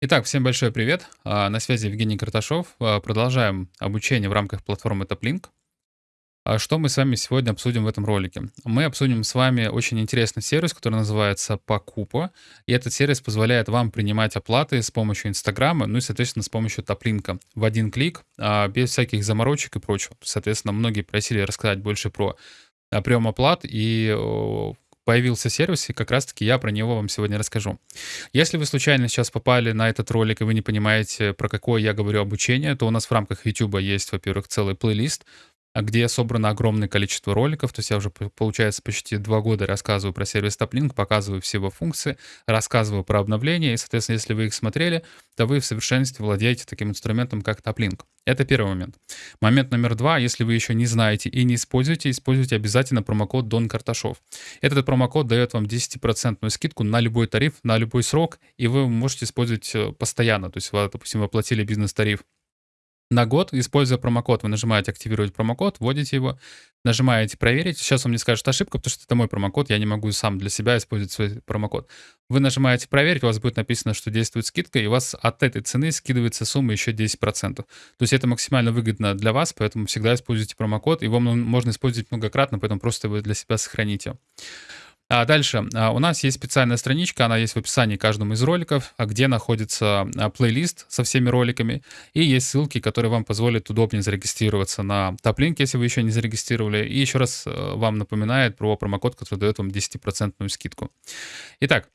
Итак, всем большой привет. А, На связи Евгений Карташов. А, Продолжаем обучение в рамках платформы TopLink. А Что мы с вами сегодня обсудим в этом ролике? Мы обсудим с вами очень интересный сервис, который называется Покупа. И этот сервис позволяет вам принимать оплаты с помощью Инстаграма, ну и, соответственно, с помощью топлинка в один клик, без всяких заморочек и прочего. Соответственно, многие просили рассказать больше про прием оплат, и появился сервис, и как раз-таки я про него вам сегодня расскажу. Если вы случайно сейчас попали на этот ролик, и вы не понимаете, про какое я говорю обучение, то у нас в рамках YouTube есть, во-первых, целый плейлист, где собрано огромное количество роликов. То есть я уже, получается, почти два года рассказываю про сервис TopLink, показываю все его функции, рассказываю про обновления. И, соответственно, если вы их смотрели, то вы в совершенстве владеете таким инструментом, как TopLink. Это первый момент. Момент номер два. Если вы еще не знаете и не используете, используйте обязательно промокод Дон Карташов. Этот промокод дает вам 10% скидку на любой тариф, на любой срок, и вы можете использовать э, постоянно. То есть, допустим, вы оплатили бизнес-тариф на год, используя промокод, вы нажимаете «Активировать промокод», вводите его, нажимаете «Проверить». Сейчас он мне скажет ошибка, потому что это мой промокод, я не могу сам для себя использовать свой промокод. Вы нажимаете «Проверить», у вас будет написано, что действует скидка, и у вас от этой цены скидывается сумма еще 10%. То есть это максимально выгодно для вас, поэтому всегда используйте промокод, его можно использовать многократно, поэтому просто вы для себя сохраните. А дальше а, у нас есть специальная страничка, она есть в описании каждому из роликов, а, где находится а, плейлист со всеми роликами, и есть ссылки, которые вам позволят удобнее зарегистрироваться на TopLink, если вы еще не зарегистрировали. И еще раз э, вам напоминает про промокод, который дает вам 10% скидку. Итак,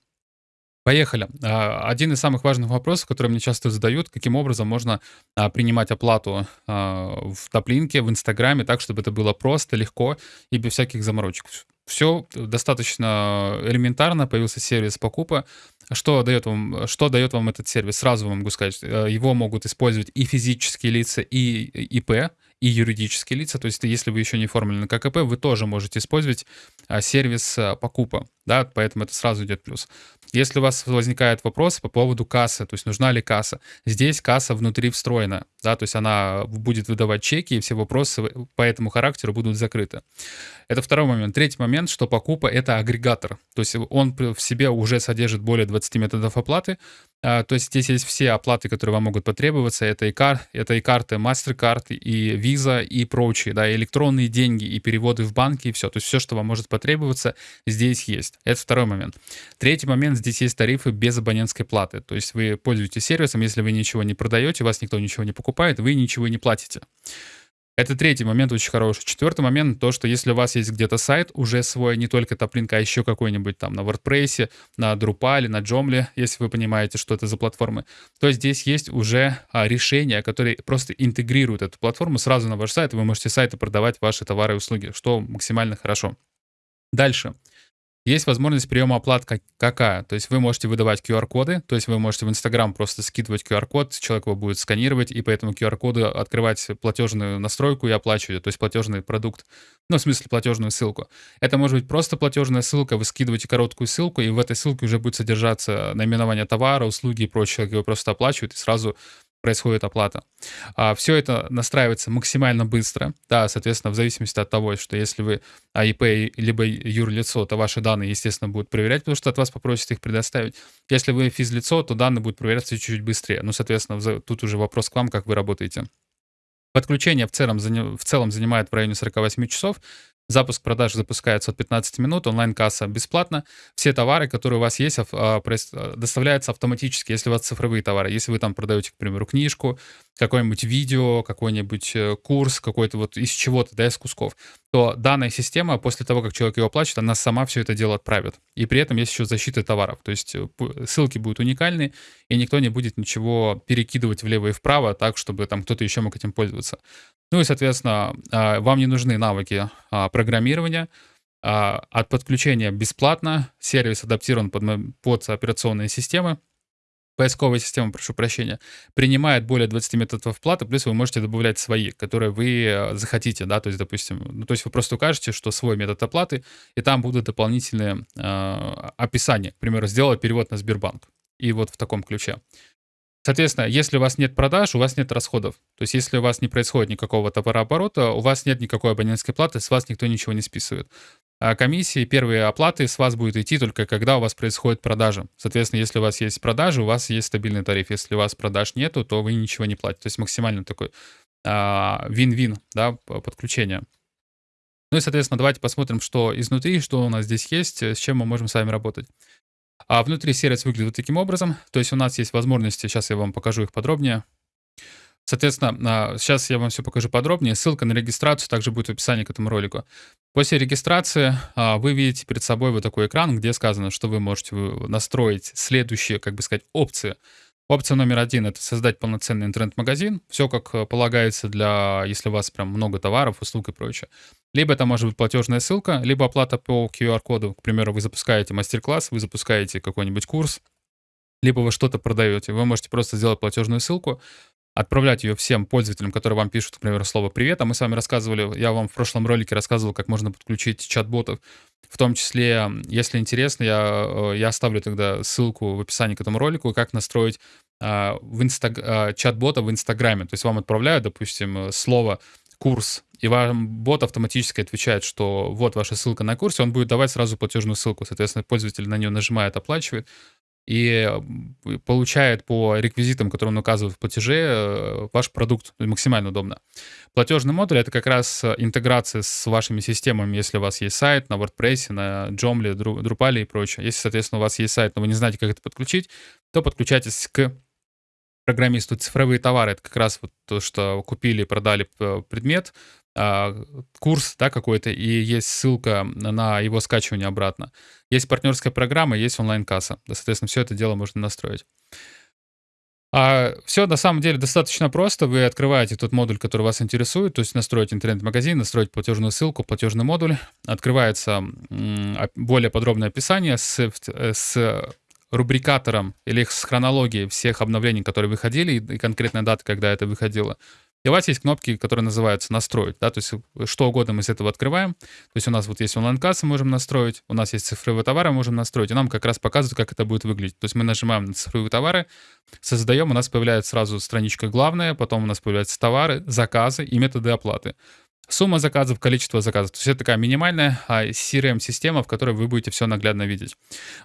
Поехали. Один из самых важных вопросов, который мне часто задают, каким образом можно принимать оплату в топлинке, в Инстаграме, так, чтобы это было просто, легко и без всяких заморочек. Все достаточно элементарно, появился сервис покупа. Что дает вам, что дает вам этот сервис? Сразу вам могу сказать, э, его могут использовать и физические лица, и ИП, и юридические лица. То есть, если вы еще не оформлены как ИП, вы тоже можете использовать а, сервис а, покупа, да, поэтому это сразу идет плюс. Если у вас возникает вопрос по поводу кассы, то есть нужна ли касса, здесь касса внутри встроена, да, то есть она будет выдавать чеки, и все вопросы по этому характеру будут закрыты. Это второй момент. Третий момент, что покупа — это агрегатор, то есть он в себе уже содержит более 20 методов оплаты, то есть здесь есть все оплаты, которые вам могут потребоваться, это и, кар, это и карты MasterCard, и Visa, и прочие, да, и электронные деньги, и переводы в банки, и все, то есть все, что вам может потребоваться, здесь есть. Это второй момент. Третий момент, здесь есть тарифы без абонентской платы. То есть вы пользуетесь сервисом, если вы ничего не продаете, вас никто ничего не покупает, вы ничего не платите. Это третий момент очень хороший. Четвертый момент, то, что если у вас есть где-то сайт уже свой, не только Топлинк, а еще какой-нибудь там на WordPress, на Drupal, на Joomla, если вы понимаете, что это за платформы, то здесь есть уже а, решения, которые просто интегрируют эту платформу сразу на ваш сайт, и вы можете с сайта продавать ваши товары и услуги, что максимально хорошо. Дальше. Есть возможность приема оплат как- какая? То есть вы можете выдавать QR-коды, то есть вы можете в Инстаграм просто скидывать QR-код, человек его будет сканировать, и по этому QR-коду открывать платежную настройку и оплачивать, то есть платежный продукт, ну, в смысле платежную ссылку. Это может быть просто платежная ссылка, вы скидываете короткую ссылку, и в этой ссылке уже будет содержаться наименование товара, услуги и прочее, человек его просто оплачивает, и сразу происходит оплата. А, все это настраивается максимально быстро. Да, соответственно, в зависимости от того, что если вы АИП либо юрлицо, то ваши данные, естественно, будут проверять, потому что от вас попросят их предоставить. Если вы физлицо, то данные будут проверяться чуть-чуть быстрее. Ну, соответственно, тут уже вопрос к вам, как вы работаете. Подключение в целом, в целом занимает в районе 48 часов. Запуск продаж запускается от 15 минут, онлайн-касса бесплатно. Все товары, которые у вас есть, а, а, доставляются автоматически, если у вас цифровые товары. Если вы там продаете, к примеру, книжку, какое-нибудь видео, какой-нибудь э, курс, какой-то вот из чего-то, да, из кусков, то данная система, после того, как человек его оплачивает, она сама все это дело отправит. И при этом есть еще защита товаров. То есть э, ссылки будут уникальны, и никто не будет ничего перекидывать влево и вправо так, чтобы там кто-то еще мог этим пользоваться. Ну и, соответственно, а, вам не нужны навыки а, программирования. А, От подключения бесплатно. Сервис адаптирован под, под операционные системы. Поисковая система, прошу прощения, принимает более 20 методов оплаты, плюс вы можете добавлять свои, которые вы э, захотите, да, то есть, допустим, ну, то есть вы просто укажете, что свой метод оплаты, и там будут дополнительные э, описания, к примеру, сделать перевод на Сбербанк, и вот в таком ключе. Соответственно, если у вас нет продаж, у вас нет расходов. То есть, если у вас не происходит никакого товарооборота, у вас нет никакой абонентской платы, с вас никто ничего не списывает. а комиссии, первые оплаты с вас будет идти только когда у вас происходит продажа. Соответственно, если у вас есть продажи, у вас есть стабильный тариф. Если у вас продаж нету, то вы ничего не платите. То есть максимально такой а, вин-вин, да, подключение. Ну и, соответственно, давайте посмотрим, что изнутри, что у нас здесь есть, с чем мы можем с вами работать. А внутри сервис выглядит вот таким образом. То есть у нас есть возможности, сейчас я вам покажу их подробнее. Соответственно, сейчас я вам все покажу подробнее. Ссылка на регистрацию также будет в описании к этому ролику. После регистрации а, вы видите перед собой вот такой экран, где сказано, что вы можете настроить следующие, как бы сказать, опции. Опция номер один — это создать полноценный интернет-магазин. Все как э, полагается для, если у вас прям много товаров, услуг и прочее. Либо это может быть платежная ссылка, либо оплата по QR-коду. К примеру, вы запускаете мастер-класс, вы запускаете какой-нибудь курс, либо вы что-то продаете. Вы можете просто сделать платежную ссылку, отправлять ее всем пользователям, которые вам пишут, к примеру, слово «привет». А мы с вами рассказывали, я вам в прошлом ролике рассказывал, как можно подключить чат-ботов. В том числе, если интересно, я, э, я оставлю тогда ссылку в описании к этому ролику, как настроить а, в инстаг... а, чат-бота в Инстаграме. То есть вам отправляют, допустим, слово «курс», и вам бот автоматически отвечает, что вот ваша ссылка на курс, и он будет давать сразу платежную ссылку. Соответственно, пользователь на нее нажимает, оплачивает, и получает по реквизитам, которые он указывает в платеже, э, ваш продукт максимально удобно. Платежный модуль — это как раз интеграция с вашими системами, если у вас есть сайт на WordPress, на Joomla, Drupal и прочее. Если, соответственно, у вас есть сайт, но вы не знаете, как это подключить, то подключайтесь к программисту цифровые товары. Это как раз вот то, что купили, продали предмет, курс да, какой-то, и есть ссылка на его скачивание обратно. Есть партнерская программа, есть онлайн-касса. Да, соответственно, все это дело можно настроить. А все на самом деле достаточно просто. Вы открываете тот модуль, который вас интересует, то есть настроить интернет-магазин, настроить платежную ссылку, платежный модуль. Открывается более подробное описание с, с рубрикатором или с хронологией всех обновлений, которые выходили, и конкретная дата, когда это выходило. И у вас есть кнопки, которые называются «Настроить». Да? То есть что угодно мы из этого открываем. То есть у нас вот есть онлайн-касса, можем настроить, у нас есть цифровые товары, можем настроить, и нам как раз показывают, как это будет выглядеть. То есть мы нажимаем на цифровые товары, создаем, у нас появляется сразу страничка главная, потом у нас появляются товары, заказы и методы оплаты. Сумма заказов, количество заказов. То есть это такая минимальная CRM-система, в которой вы будете все наглядно видеть.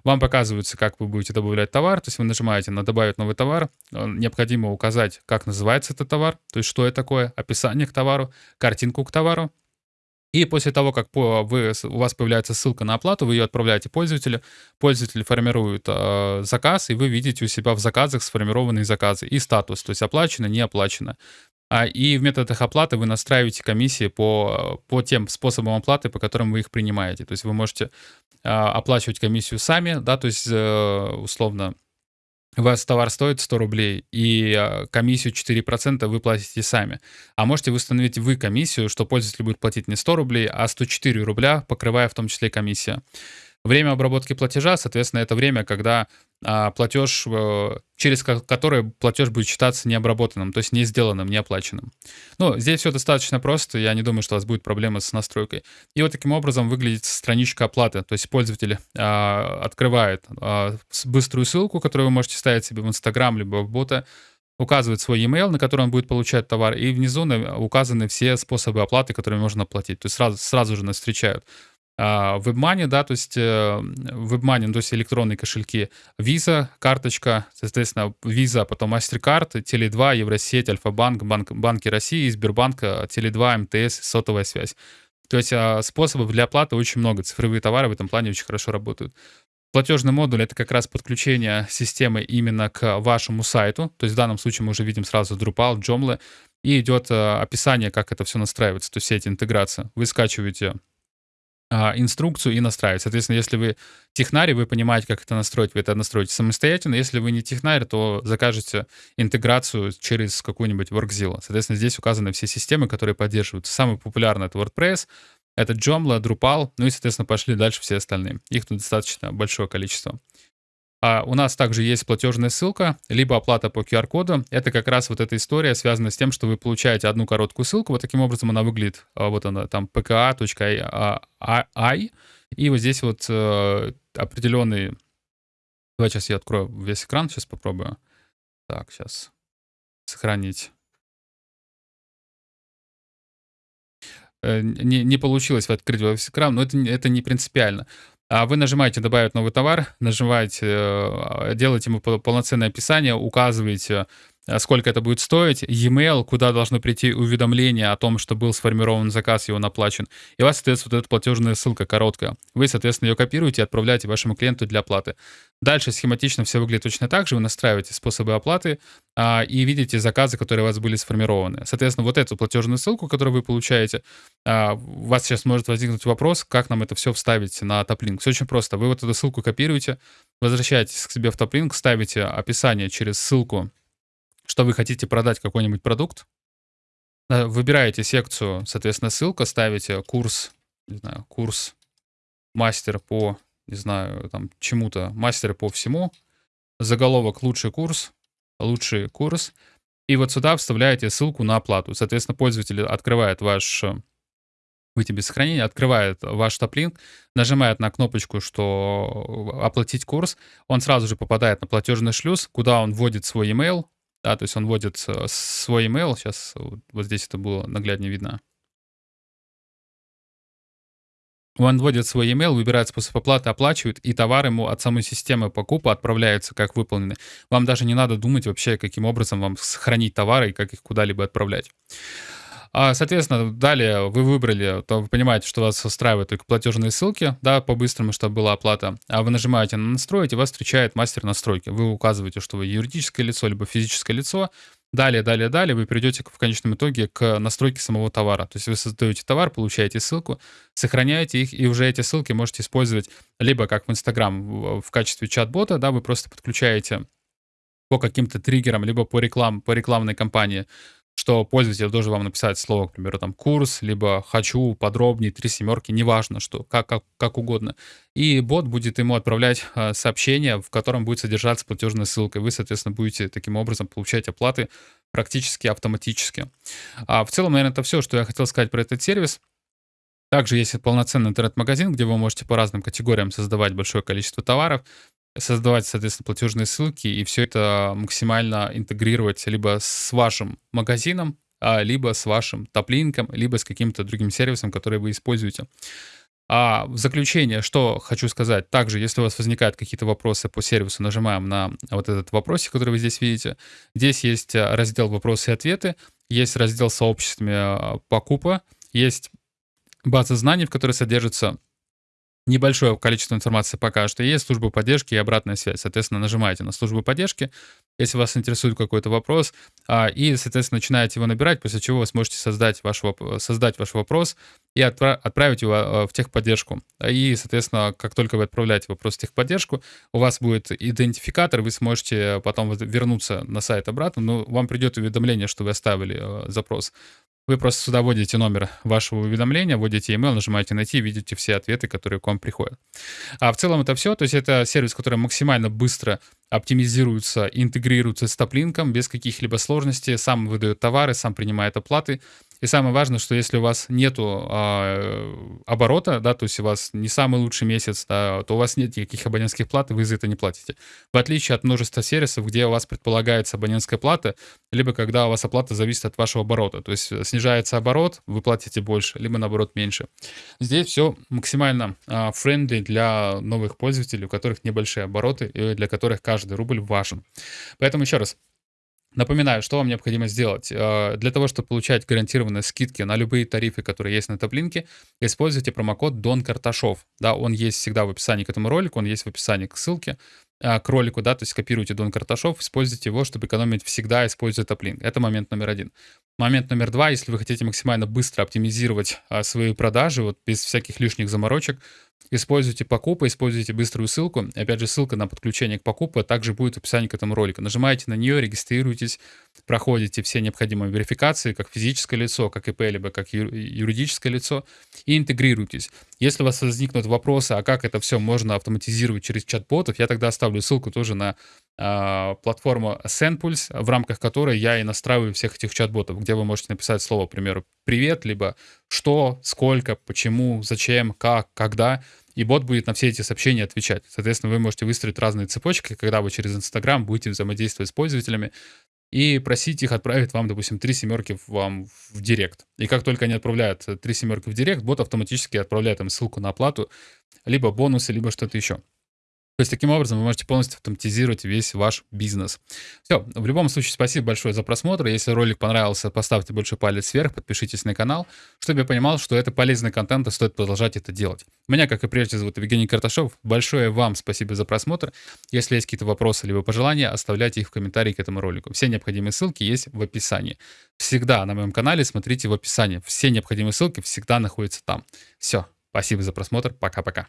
Вам показывается, как вы будете добавлять товар. То есть вы нажимаете на «Добавить новый товар». Э, необходимо указать, как называется этот товар, то есть что это такое, описание к товару, картинку к товару. И после того, как вы, у вас появляется ссылка на оплату, вы ее отправляете пользователю, пользователь формирует э, заказ, и вы видите у себя в заказах сформированные заказы и статус, то есть оплачено, не оплачено. А, и в методах оплаты вы настраиваете комиссии по, по тем способам оплаты, по которым вы их принимаете. То есть вы можете а, оплачивать комиссию сами, да, то есть э, условно вас товар стоит 100 рублей, и а, комиссию 4% вы платите сами. А можете установить вы комиссию, что пользователь будет платить не 100 рублей, а 104 рубля, покрывая в том числе комиссия. Время обработки платежа, соответственно, это время, когда а, платеж, э, через который платеж будет считаться необработанным, то есть не сделанным, не оплаченным. Ну, здесь все достаточно просто, я не думаю, что у вас будет проблемы с настройкой. И вот таким образом выглядит страничка оплаты, то есть пользователь а, открывает а, быструю ссылку, которую вы можете ставить себе в Инстаграм либо в бота, указывает свой e-mail, на который он будет получать товар, и внизу указаны все способы оплаты, которые можно оплатить. То есть сразу, сразу же нас встречают WebMoney, да, то есть WebMoney, ну, то есть электронные кошельки, Visa, карточка, соответственно, Visa, потом MasterCard, Теле2, Евросеть, Альфа-банк, банк, банки России, Сбербанк, Теле2, МТС, сотовая связь. То есть способов для оплаты очень много. Цифровые товары в этом плане очень хорошо работают. Платежный модуль — это как раз подключение системы именно к вашему сайту. То есть в данном случае мы уже видим сразу Drupal, Joomla, и идет описание, как это все настраивается, то есть все эти интеграции. Вы скачиваете а, инструкцию и настраивать. Соответственно, если вы технарь, вы понимаете, как это настроить, вы это настроите самостоятельно. Если вы не технарь, то закажете интеграцию через какую-нибудь WorkZilla. Соответственно, здесь указаны все системы, которые поддерживаются. Самый популярный — это WordPress, это Joomla, Drupal, ну и, соответственно, пошли дальше все остальные. Их тут достаточно большое количество. А у нас также есть платежная ссылка, либо оплата по QR-коду. Это как раз вот эта история связана с тем, что вы получаете одну короткую ссылку. Вот таким образом она выглядит. А, вот она там pka.ai. И вот здесь вот э, определенный... Давай сейчас я открою весь экран, сейчас попробую. Так, сейчас сохранить. э, не, не получилось открыть ваш экран, но это, это не принципиально. А вы нажимаете «Добавить новый товар», нажимаете, э, делаете ему пол- полноценное описание, указываете, сколько это будет стоить, e-mail, куда должно прийти уведомление о том, что был сформирован заказ, и он оплачен. И у вас, соответственно, вот эта платежная ссылка короткая. Вы, соответственно, ее копируете и отправляете вашему клиенту для оплаты. Дальше схематично все выглядит точно так же. Вы настраиваете способы оплаты а, и видите заказы, которые у вас были сформированы. Соответственно, вот эту платежную ссылку, которую вы получаете, а, у вас сейчас может возникнуть вопрос, как нам это все вставить на топлинк. Все очень просто. Вы вот эту ссылку копируете, возвращаетесь к себе в топлинк, ставите описание через ссылку, что вы хотите продать какой-нибудь продукт, э, выбираете секцию, соответственно, ссылка, ставите курс, не знаю, курс мастер по, не знаю, там, чему-то, мастер по всему, заголовок «Лучший курс», «Лучший курс», и вот сюда вставляете ссылку на оплату. Соответственно, пользователь открывает ваш э, выйти без открывает ваш топлинк, нажимает на кнопочку, что э, оплатить курс, он сразу же попадает на платежный шлюз, куда он вводит свой email, да, то есть он вводит э, свой email, сейчас вот, вот здесь это было нагляднее видно, Он вводит свой email, выбирает способ оплаты, оплачивает, и товар ему от самой системы покупа отправляется как выполненный. Вам даже не надо думать вообще, каким образом вам сохранить товары и как их куда-либо отправлять. А, Соответственно, далее вы выбрали, то вы понимаете, что вас устраивают только платежные ссылки, да, по-быстрому, чтобы была оплата. А вы нажимаете на «Настроить», и вас встречает мастер настройки. Вы указываете, что вы юридическое лицо, либо физическое лицо, Далее, далее, далее вы придете в конечном итоге к настройке самого товара. То есть вы создаете товар, получаете ссылку, сохраняете их, и уже эти ссылки можете использовать либо как в Instagram в качестве чат-бота, да, вы просто подключаете по каким-то триггерам, либо по, реклам, по рекламной кампании что пользователь должен вам написать слово, к примеру, там курс, либо хочу подробнее, три семерки, неважно что, как, как, как угодно. И бот будет ему отправлять э, сообщение, в котором будет содержаться платежная ссылка. Вы, соответственно, будете таким образом получать оплаты практически автоматически. А в целом, наверное, это все, что я хотел сказать про этот сервис. Также есть полноценный интернет-магазин, где вы можете по разным категориям создавать большое количество товаров создавать, соответственно, платежные ссылки и все это максимально интегрировать либо с вашим магазином, а, либо с вашим топлинком, либо с каким-то другим сервисом, который вы используете. А в заключение, что хочу сказать. Также, если у вас возникают какие-то вопросы по сервису, нажимаем на вот этот вопросик, который вы здесь видите. Здесь есть а, раздел «Вопросы и ответы», есть раздел «Сообществами а, покупа», есть база знаний, в которой содержится небольшое количество информации пока что есть, служба поддержки и обратная связь. Соответственно, нажимаете на службу поддержки, если вас интересует какой-то вопрос, а, и, соответственно, начинаете его набирать, после чего вы сможете создать ваш, создать ваш вопрос и отправить его а, в техподдержку. И, соответственно, как только вы отправляете вопрос в техподдержку, у вас будет идентификатор, вы сможете потом вернуться на сайт обратно, но вам придет уведомление, что вы оставили а, запрос. Вы просто сюда вводите номер вашего уведомления, вводите email, нажимаете «Найти», видите все ответы, которые к вам приходят. А в целом это все. То есть это сервис, который максимально быстро оптимизируется, интегрируется с топлинком без каких-либо сложностей, сам выдает товары, сам принимает оплаты. И самое важное, что если у вас нету э, оборота, да, то есть у вас не самый лучший месяц, да, то у вас нет никаких абонентских плат, и вы за это не платите. В отличие от множества сервисов, где у вас предполагается абонентская плата, либо когда у вас оплата зависит от вашего оборота. То есть снижается оборот, вы платите больше, либо наоборот меньше. Здесь все максимально э, френдли для новых пользователей, у которых небольшие обороты, и для которых каждый рубль важен. Поэтому еще раз, Напоминаю, что вам необходимо сделать. Э, для того, чтобы получать гарантированные скидки на любые тарифы, которые есть на топлинке, используйте промокод Дон Карташов. Да, он есть всегда в описании к этому ролику, он есть в описании к ссылке э, к ролику, да, то есть копируйте Дон Карташов, используйте его, чтобы экономить всегда, используя топлинк. Это момент номер один. Момент номер два, если вы хотите максимально быстро оптимизировать а, свои продажи, вот без всяких лишних заморочек, Используйте покупы, используйте быструю ссылку. Опять же, ссылка на подключение к покупе также будет в описании к этому ролику. Нажимаете на нее, регистрируйтесь, проходите все необходимые верификации, как физическое лицо, как ИП, либо как юридическое лицо, и интегрируйтесь. Если у вас возникнут вопросы, а как это все можно автоматизировать через чат-ботов, я тогда оставлю ссылку тоже на э, платформу SendPulse, в рамках которой я и настраиваю всех этих чат-ботов, где вы можете написать слово, к примеру, «привет», либо «что», «сколько», «почему», «зачем», «как», «когда», и бот будет на все эти сообщения отвечать. Соответственно, вы можете выстроить разные цепочки, когда вы через Инстаграм будете взаимодействовать с пользователями, и просить их отправить вам, допустим, три семерки вам в директ. И как только они отправляют три семерки в директ, бот автоматически отправляет им ссылку на оплату, либо бонусы, либо что-то еще. То есть таким образом вы можете полностью автоматизировать весь ваш бизнес. Все, в любом случае спасибо большое за просмотр. Если ролик понравился, поставьте большой палец вверх, подпишитесь на канал, чтобы я понимал, что это полезный контент и стоит продолжать это делать. Меня, как и прежде, зовут Евгений Карташов. Большое вам спасибо за просмотр. Если есть какие-то вопросы либо пожелания, оставляйте их в комментарии к этому ролику. Все необходимые ссылки есть в описании. Всегда на моем канале смотрите в описании. Все необходимые ссылки всегда находятся там. Все, спасибо за просмотр. Пока-пока.